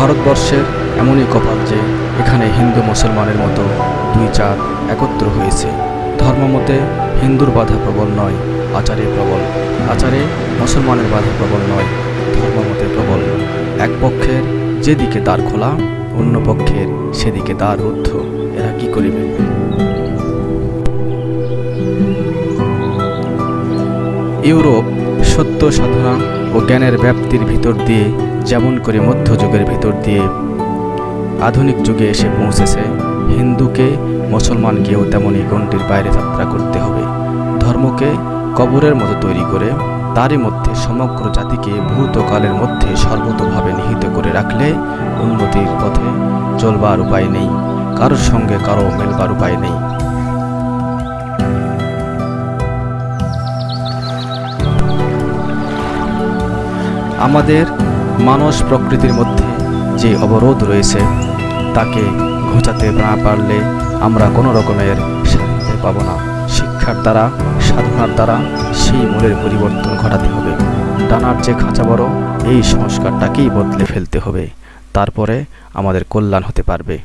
ভারতবর্ষের এমনই কপাল যে এখানে হিন্দু মুসলমানের মতো দুই চাঁদ একত্র হয়েছে। ধর্মমতে হিন্দুর বাধা প্রবল নয়, আচারে প্রবল। আচারে মুসলমানের বাধা প্রবল নয়, ধর্মমতে প্রবল। এক পক্ষের যেদিকে দ্বার খোলা, অন্য পক্ষের সেদিকে দ্বার রুদ্ধ। এরা কি করিবে? ইউরোপ সত্য সাধনা ও জ্ঞানের ব্যাপ্তির ভিতর দিয়ে যেমন করে মধ্যযুগের ভিতর দিয়ে আধুনিক যুগে এসে পৌঁছেছে, হিন্দুকে, মুসলমানকেও তেমনই গণ্ডির বাইরে যাত্রা করতে হবে। ধর্মকে কবরের মতো তৈরি করে, তারই মধ্যে সমগ্র জাতিকে ভূতকালের মধ্যে সর্বতভাবে নিহিত করে রাখলে উন্নতির পথে চলবার উপায় নেই, কারোর সঙ্গে কারও মেলবার উপায় নেই। আমাদের মানস প্রকৃতির মধ্যে যে অবরোধ রয়েছে, তাকে ঘোচাতে না পারলে আমরা কোনো রকমের শান্তি পাব না। শিক্ষার দ্বারা, সাধনার দ্বারা সেই মূলের পরিবর্তন ঘটাতে হবে। ডানার যে খাঁচা বড়, এই সংস্কারটাকেই বদলে ফেলতে হবে। তারপরে আমাদের কল্যাণ হতে পারবে।